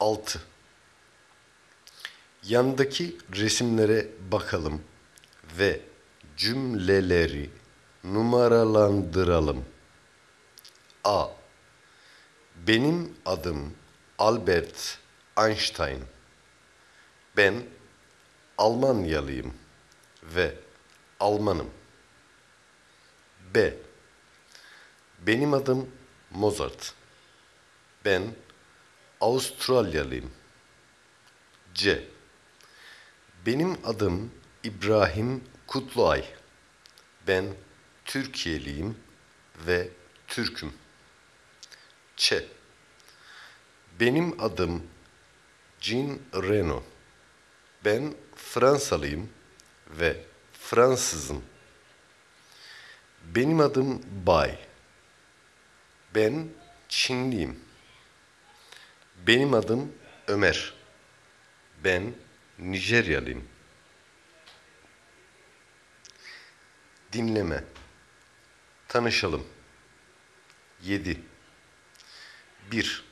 6. Yandaki resimlere bakalım ve cümleleri numaralandıralım. A. Benim adım Albert Einstein. Ben Almanyalıyım ve Almanım. B. Benim adım Mozart. Ben Avustralyalıyım. C. Benim adım İbrahim Kutluay. Ben Türkiye'liyim ve Türk'üm. Ç. Benim adım Jean Reno. Ben Fransalıyım ve Fransızım. Benim adım Bay. Ben Çinliyim. Benim adım Ömer. Ben Nijeryalıyım. Dinleme. Tanışalım. 7. 1.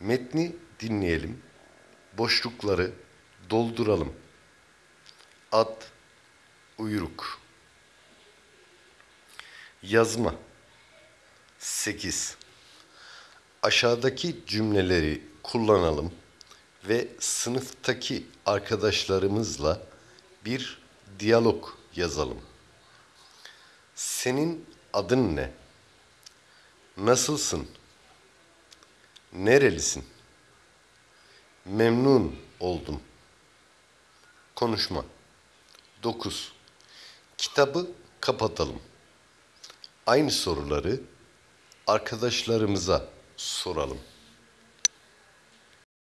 Metni dinleyelim. Boşlukları dolduralım. Ad, uyruk. Yazma. 8. Aşağıdaki cümleleri kullanalım ve sınıftaki arkadaşlarımızla bir diyalog yazalım. Senin adın ne? Nasılsın? Nerelisin? Memnun oldum. Konuşma. 9. Kitabı kapatalım. Aynı soruları arkadaşlarımıza soralım.